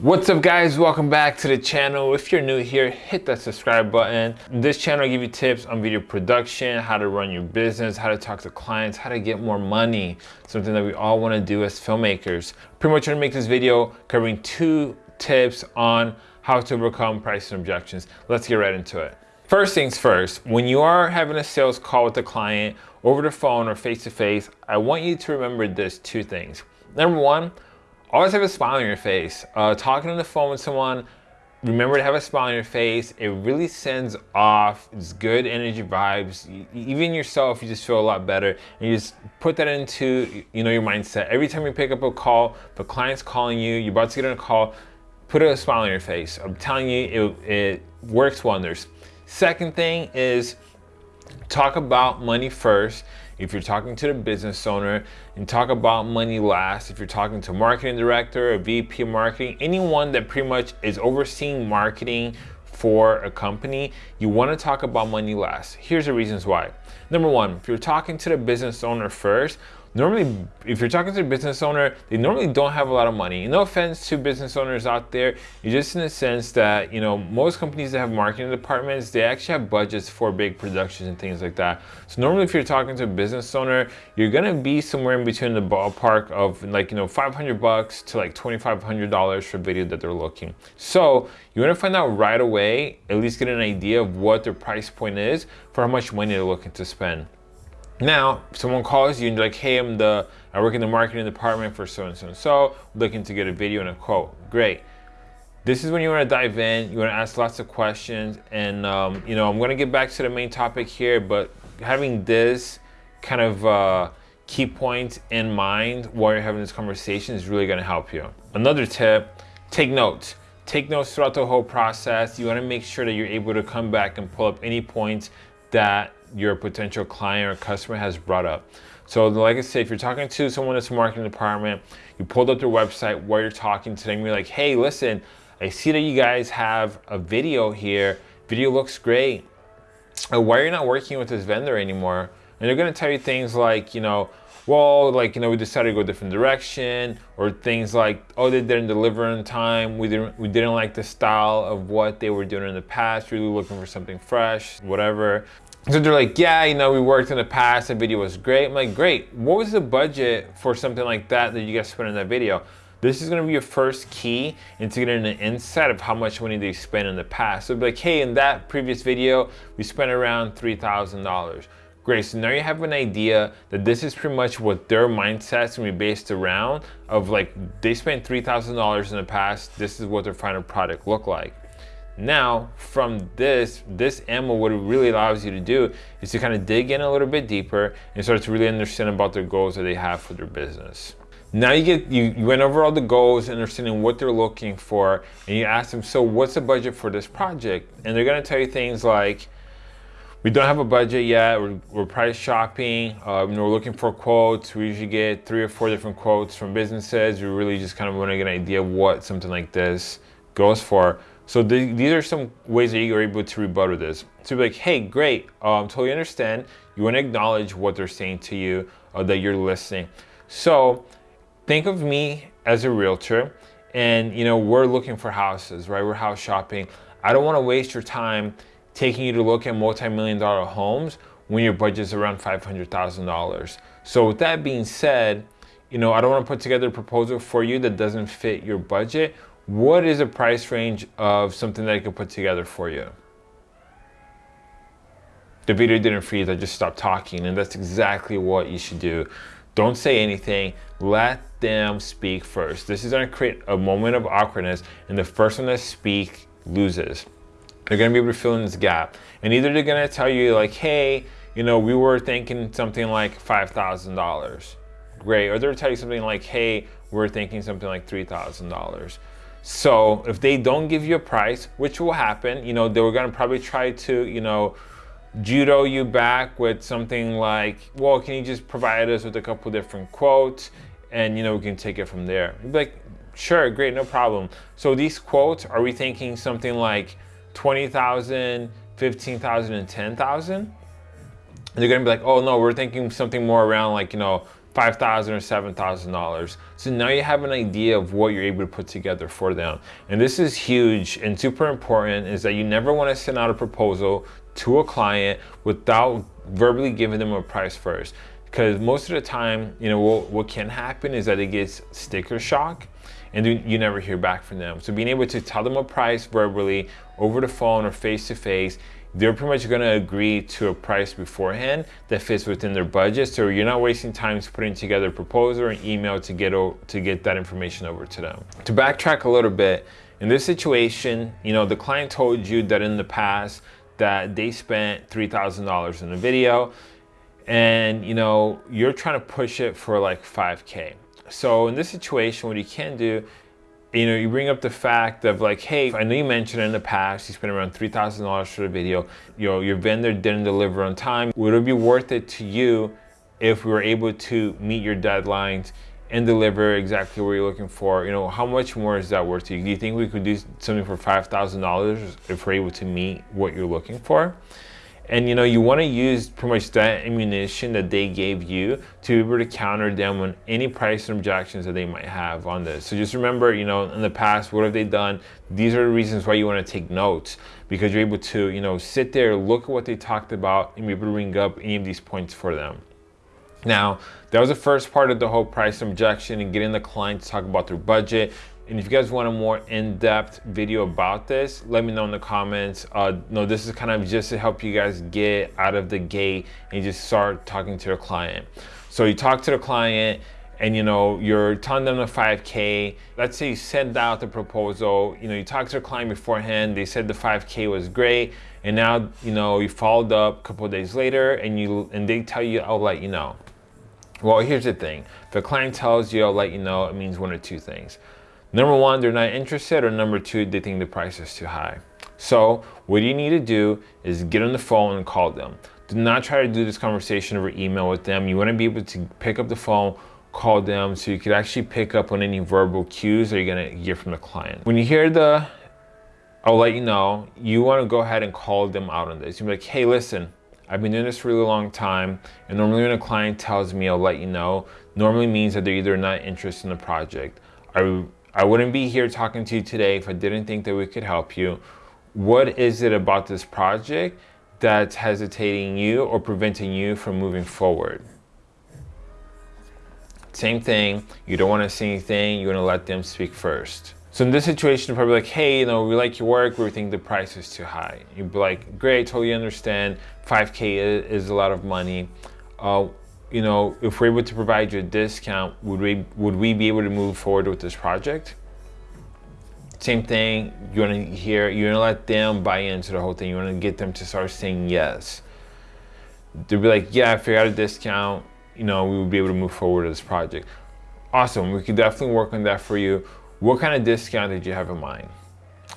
What's up guys, welcome back to the channel. If you're new here, hit that subscribe button. This channel will give you tips on video production, how to run your business, how to talk to clients, how to get more money, something that we all wanna do as filmmakers. Pretty much gonna make this video covering two tips on how to overcome pricing objections. Let's get right into it. First things first, when you are having a sales call with a client over the phone or face to face, I want you to remember this two things. Number one, always have a smile on your face. Uh, talking on the phone with someone, remember to have a smile on your face. It really sends off it's good energy vibes. Even yourself, you just feel a lot better. And you just put that into you know your mindset. Every time you pick up a call, the client's calling you, you're about to get on a call, put a smile on your face. I'm telling you, it, it works wonders. Second thing is talk about money first if you're talking to the business owner and talk about money last if you're talking to marketing director a vp marketing anyone that pretty much is overseeing marketing for a company you want to talk about money last. Here's the reasons why. Number one if you're talking to the business owner first normally if you're talking to a business owner they normally don't have a lot of money. No offense to business owners out there you just in the sense that you know most companies that have marketing departments they actually have budgets for big productions and things like that. So normally if you're talking to a business owner you're gonna be somewhere in between the ballpark of like you know 500 bucks to like 2500 dollars for video that they're looking. So you want to find out right away at least get an idea of what their price point is for how much money they're looking to spend now, someone calls you and you're like, hey, I'm the, I work in the marketing department for so and so looking to get a video and a quote. Great. This is when you want to dive in, you want to ask lots of questions, and um, you know, I'm going to get back to the main topic here, but having this kind of uh, key points in mind while you're having this conversation is really going to help you. Another tip, take notes. Take notes throughout the whole process. You want to make sure that you're able to come back and pull up any points that your potential client or customer has brought up. So like I said, if you're talking to someone that's marketing department, you pulled up their website while you're talking to them, you're like, hey, listen, I see that you guys have a video here. Video looks great. Uh, why are you not working with this vendor anymore? And they're gonna tell you things like, you know, well, like, you know, we decided to go a different direction or things like, oh, they didn't deliver on time. We didn't, we didn't like the style of what they were doing in the past. Really looking for something fresh, whatever. So they're like, yeah, you know, we worked in the past, the video was great. I'm like, great. What was the budget for something like that that you guys spent in that video? This is gonna be your first key into getting an insight of how much money they spent in the past. So be like, hey, in that previous video, we spent around $3,000. Great, so now you have an idea that this is pretty much what their mindset's gonna be based around of like, they spent $3,000 in the past, this is what their final product looked like. Now, from this, this ammo, what it really allows you to do is to kind of dig in a little bit deeper and start to really understand about their goals that they have for their business. Now you get you, you went over all the goals, understanding what they're looking for, and you ask them, so what's the budget for this project? And they're gonna tell you things like, we don't have a budget yet, we're, we're price shopping, uh, we're looking for quotes, we usually get three or four different quotes from businesses, we really just kind of wanna get an idea of what something like this goes for. So the, these are some ways that you're able to rebuttal this. So be like, hey, great, um, totally understand. You want to acknowledge what they're saying to you, uh, that you're listening. So think of me as a realtor and you know, we're looking for houses, right? We're house shopping. I don't want to waste your time taking you to look at multi-million dollar homes when your budget is around $500,000. So with that being said, you know, I don't want to put together a proposal for you that doesn't fit your budget what is a price range of something that I could put together for you? The video didn't freeze, I just stopped talking and that's exactly what you should do. Don't say anything, let them speak first. This is gonna create a moment of awkwardness and the first one to speak loses. They're gonna be able to fill in this gap. And either they're gonna tell you like, hey, you know, we were thinking something like $5,000. Great, or they'll tell you something like, hey, we're thinking something like $3,000. So if they don't give you a price, which will happen, you know, they were gonna probably try to, you know, judo you back with something like, well, can you just provide us with a couple different quotes and, you know, we can take it from there. You'd be like, sure, great, no problem. So these quotes, are we thinking something like 20,000, 15,000 and 10,000? They're gonna be like, oh no, we're thinking something more around like, you know, 5,000 or $7,000. So now you have an idea of what you're able to put together for them. And this is huge and super important is that you never want to send out a proposal to a client without verbally giving them a price first. Because most of the time, you know, what, what can happen is that it gets sticker shock and you never hear back from them. So being able to tell them a price verbally over the phone or face to face they're pretty much going to agree to a price beforehand that fits within their budget. So you're not wasting time putting together a proposal or an email to get, to get that information over to them. To backtrack a little bit, in this situation, you know, the client told you that in the past that they spent $3,000 in a video and, you know, you're trying to push it for like 5K. So in this situation, what you can do you know, you bring up the fact of like, hey, I know you mentioned in the past you spent around $3,000 for the video. You know, your vendor didn't deliver on time. Would it be worth it to you if we were able to meet your deadlines and deliver exactly what you're looking for? You know, how much more is that worth to you? Do you think we could do something for $5,000 if we're able to meet what you're looking for? And you know, you want to use pretty much that ammunition that they gave you to be able to counter them on any price objections that they might have on this. So just remember, you know, in the past, what have they done? These are the reasons why you want to take notes because you're able to, you know, sit there, look at what they talked about and be able to bring up any of these points for them. Now, that was the first part of the whole price objection and getting the client to talk about their budget. And if you guys want a more in-depth video about this, let me know in the comments. Uh, no, this is kind of just to help you guys get out of the gate and just start talking to your client. So you talk to the client and you know, you're telling them the 5K. Let's say you send out the proposal, you know, you talk to the client beforehand, they said the 5K was great, and now, you know, you followed up a couple days later and you and they tell you, I'll let you know. Well, here's the thing. If the client tells you, I'll let you know, it means one or two things. Number one, they're not interested, or number two, they think the price is too high. So what you need to do is get on the phone and call them. Do not try to do this conversation over email with them. You want to be able to pick up the phone, call them so you could actually pick up on any verbal cues that you're going to get from the client. When you hear the, I'll let you know, you want to go ahead and call them out on this. You're like, hey, listen, I've been doing this for a really long time. And normally when a client tells me, I'll let you know, normally means that they're either not interested in the project. I I wouldn't be here talking to you today if I didn't think that we could help you. What is it about this project that's hesitating you or preventing you from moving forward? Same thing, you don't want to say anything, you want to let them speak first. So in this situation, you're probably like, hey, you know, we like your work, we think the price is too high. You'd be like, great, totally understand, 5K is a lot of money. Uh, you know, if we're able to provide you a discount, would we would we be able to move forward with this project? Same thing, you want to hear, you want to let them buy into the whole thing. You want to get them to start saying yes. They'll be like, yeah, if we got a discount, you know, we would be able to move forward with this project. Awesome, we could definitely work on that for you. What kind of discount did you have in mind?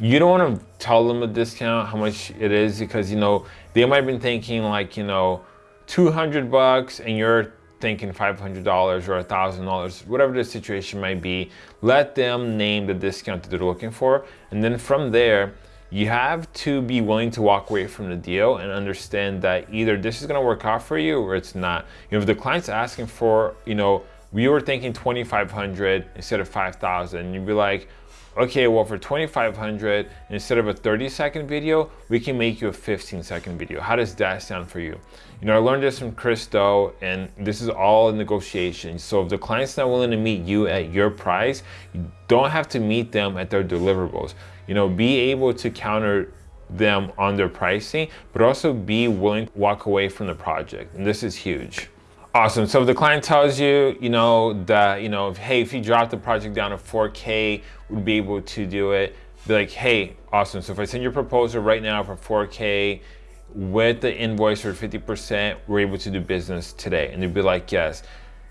You don't want to tell them a discount, how much it is, because, you know, they might have been thinking like, you know, 200 bucks and you're thinking $500 or $1,000, whatever the situation might be, let them name the discount that they're looking for. And then from there, you have to be willing to walk away from the deal and understand that either this is gonna work out for you or it's not. You know, if the client's asking for, you know, we were thinking 2,500 instead of 5,000, you'd be like, okay, well for 2,500, instead of a 30 second video, we can make you a 15 second video. How does that sound for you? You know, I learned this from Chris Do, and this is all negotiation. So if the client's not willing to meet you at your price, you don't have to meet them at their deliverables. You know, be able to counter them on their pricing, but also be willing to walk away from the project. And this is huge. Awesome. So if the client tells you, you know, that, you know, if, hey, if you drop the project down to 4K, we'd be able to do it. Be like, hey, awesome. So if I send your proposal right now for 4K with the invoice for 50%, we're able to do business today. And they'd be like, yes.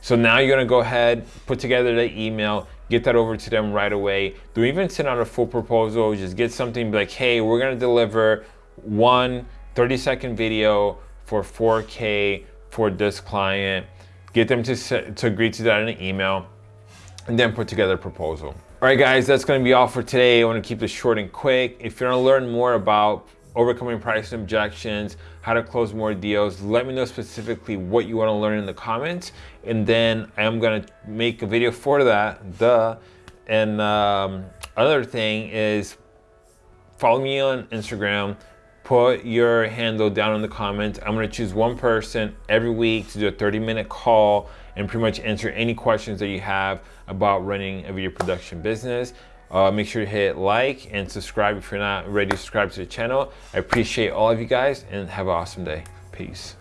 So now you're gonna go ahead, put together the email, get that over to them right away. Do even send out a full proposal, just get something like, hey, we're gonna deliver one 30 second video for 4K for this client, get them to, to agree to that in an email, and then put together a proposal. All right, guys, that's gonna be all for today. I wanna keep this short and quick. If you wanna learn more about overcoming price objections, how to close more deals. Let me know specifically what you want to learn in the comments. And then I'm going to make a video for that, duh. And um, other thing is follow me on Instagram, put your handle down in the comments. I'm gonna choose one person every week to do a 30 minute call and pretty much answer any questions that you have about running a video production business. Uh, make sure to hit like and subscribe if you're not ready to subscribe to the channel. I appreciate all of you guys and have an awesome day. Peace.